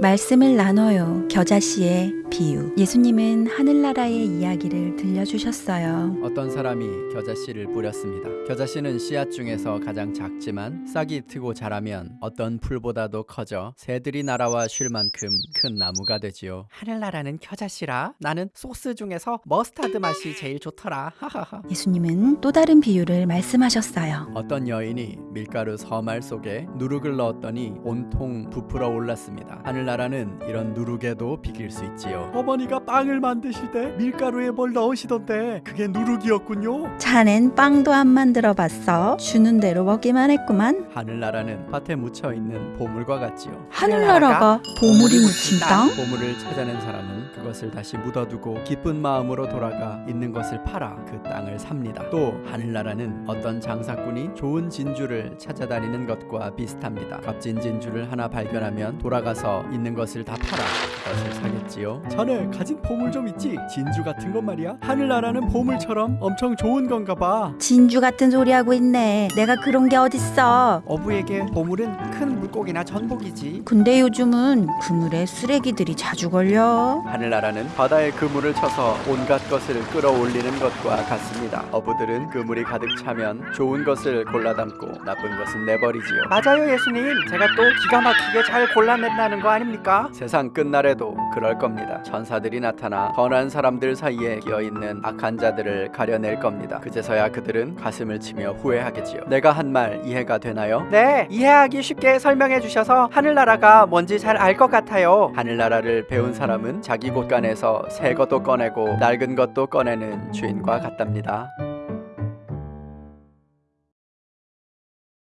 말씀을 나눠요. 겨자씨의 비유. 예수님은 하늘나라의 이야기를 들려주셨어요. 어떤 사람이 겨자씨를 뿌렸습니다. 겨자씨는 씨앗 중에서 가장 작지만 싹이 트고 자라면 어떤 풀보다도 커져 새들이 날아와 쉴 만큼 큰 나무가 되지요. 하늘나라는 겨자씨라 나는 소스 중에서 머스타드 맛이 제일 좋더라. 하하하. 예수님은 또 다른 비유를 말씀하셨어요. 어떤 여인이 밀가루 서말 속에 누룩을 넣었더니 온통 부풀어 올랐습니다. 하늘나라는 이런 누룩에도 비길 수 있지요. 어머니가 빵을 만드실 때 밀가루에 뭘 넣으시던데 그게 누룩이었군요. 자넨 빵도 안 만들어 봤어. 주는 대로 먹기만 했구만. 하늘나라는 밭에 묻혀 있는 보물과 같지요. 하늘나라가 보물이 묻힌 땅? 보물을 찾아낸 사람은 그것을 다시 묻어두고 기쁜 마음으로 돌아가 있는 것을 팔아 그 땅을 삽니다. 또 하늘나라는 어떤 장사꾼이 좋은 진주를 찾아다니는 것과 비슷합니다. 값진 진주를 하나 발견하면 돌아가서 있는 것을 다 팔아 그것을 사겠지요. 자네 가진 보물 좀 있지? 진주 같은 것 말이야. 하늘나라는 보물처럼 엄청 좋은 건가 봐. 진주 같은 소리 하고 있네. 내가 그런 게 어딨어. 어부에게 보물은 큰 물고기나 전복이지. 근데 요즘은 그물에 쓰레기들이 자주 걸려. 하늘나라는 바다에 그물을 쳐서 온갖 것을 끌어올리는 것과 같습니다. 어부들은 그물이 가득 차면 좋은 것을 골라 담고 나쁜 것은 내버리지요. 맞아요, 예수님. 제가 또 기가 막히게 잘 골라낸다는 거 아닙니까? 세상 끝날에도 그럴 겁니 다. 천사들이 나타나 선한 사람들 사이에 끼어 있는 악한 자들을 가려낼 겁니다. 그제서야 그들은 가슴을 치며 후회하겠지요. 내가 한 말 이해가 되나요? 네, 이해하기 쉽게 설명해 주셔서 하늘나라가 뭔지 잘 알 것 같아요. 하늘나라를 배운 사람은 자기 곳간에서 새 것도 꺼내고 낡은 것도 꺼내는 주인과 같답니다.